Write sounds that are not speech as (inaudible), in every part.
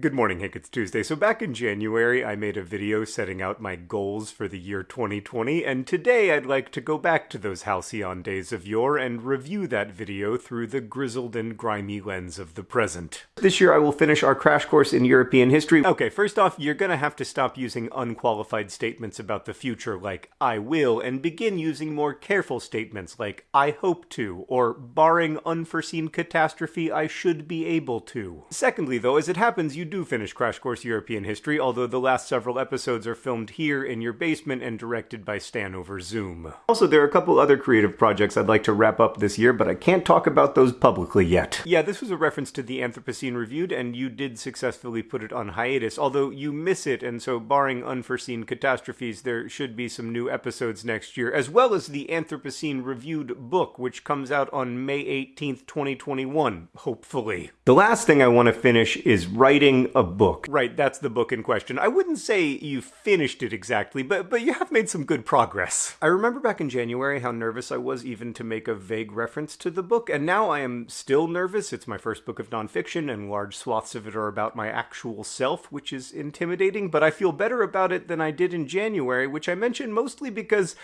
Good morning, Hank. It's Tuesday. So back in January, I made a video setting out my goals for the year 2020, and today I'd like to go back to those halcyon days of yore and review that video through the grizzled and grimy lens of the present. This year I will finish our crash course in European history. Okay, first off, you're gonna have to stop using unqualified statements about the future like I will, and begin using more careful statements like I hope to, or barring unforeseen catastrophe, I should be able to. Secondly, though, as it happens, you do finish Crash Course European History, although the last several episodes are filmed here in your basement and directed by Stan over Zoom. Also, there are a couple other creative projects I'd like to wrap up this year, but I can't talk about those publicly yet. Yeah, this was a reference to the Anthropocene Reviewed, and you did successfully put it on hiatus, although you miss it, and so barring unforeseen catastrophes, there should be some new episodes next year, as well as the Anthropocene Reviewed book, which comes out on May 18th, 2021, hopefully. The last thing I want to finish is writing a book. Right, that's the book in question. I wouldn't say you finished it exactly, but but you have made some good progress. I remember back in January how nervous I was even to make a vague reference to the book, and now I am still nervous. It's my first book of nonfiction, and large swaths of it are about my actual self, which is intimidating, but I feel better about it than I did in January, which I mention mostly because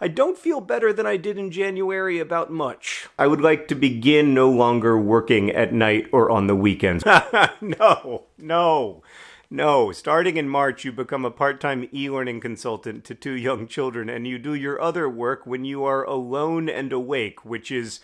I don't feel better than I did in January about much. I would like to begin no longer working at night or on the weekends. (laughs) no, no. No, starting in March, you become a part time e learning consultant to two young children, and you do your other work when you are alone and awake, which is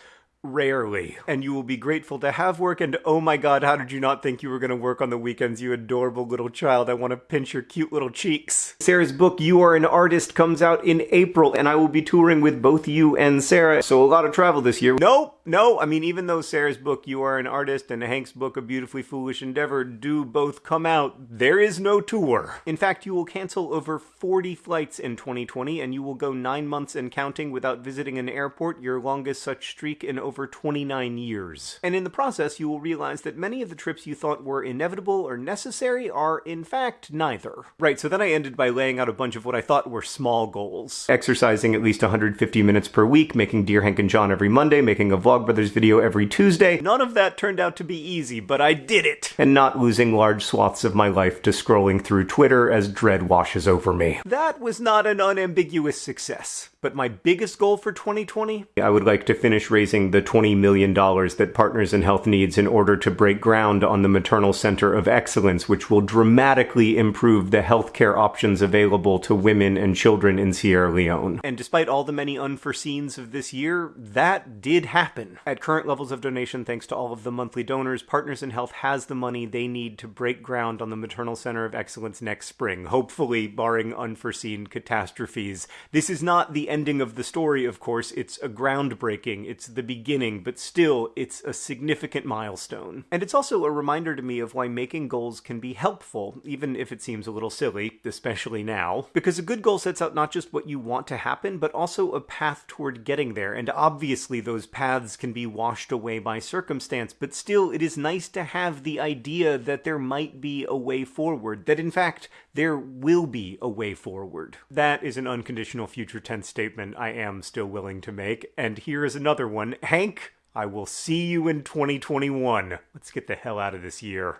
Rarely. And you will be grateful to have work, and oh my god, how did you not think you were going to work on the weekends, you adorable little child? I want to pinch your cute little cheeks. Sarah's book, You Are an Artist, comes out in April, and I will be touring with both you and Sarah, so a lot of travel this year. Nope, no, I mean, even though Sarah's book, You Are an Artist, and Hank's book, A Beautifully Foolish Endeavor, do both come out, there is no tour. In fact, you will cancel over 40 flights in 2020, and you will go nine months and counting without visiting an airport, your longest such streak in over over 29 years. And in the process, you will realize that many of the trips you thought were inevitable or necessary are, in fact, neither. Right, so then I ended by laying out a bunch of what I thought were small goals. Exercising at least 150 minutes per week, making Dear Hank and John every Monday, making a Vlogbrothers video every Tuesday. None of that turned out to be easy, but I did it! And not losing large swaths of my life to scrolling through Twitter as dread washes over me. That was not an unambiguous success. But my biggest goal for 2020? I would like to finish raising the $20 million that Partners in Health needs in order to break ground on the Maternal Center of Excellence, which will dramatically improve the healthcare options available to women and children in Sierra Leone. And despite all the many unforeseens of this year, that did happen. At current levels of donation, thanks to all of the monthly donors, Partners in Health has the money they need to break ground on the Maternal Center of Excellence next spring, hopefully barring unforeseen catastrophes. This is not the ending of the story, of course, it's a groundbreaking, it's the beginning, but still, it's a significant milestone. And it's also a reminder to me of why making goals can be helpful, even if it seems a little silly, especially now. Because a good goal sets out not just what you want to happen, but also a path toward getting there, and obviously those paths can be washed away by circumstance, but still, it is nice to have the idea that there might be a way forward, that in fact, there will be a way forward. That is an unconditional future tense statement I am still willing to make. And here is another one. Hank, I will see you in 2021. Let's get the hell out of this year.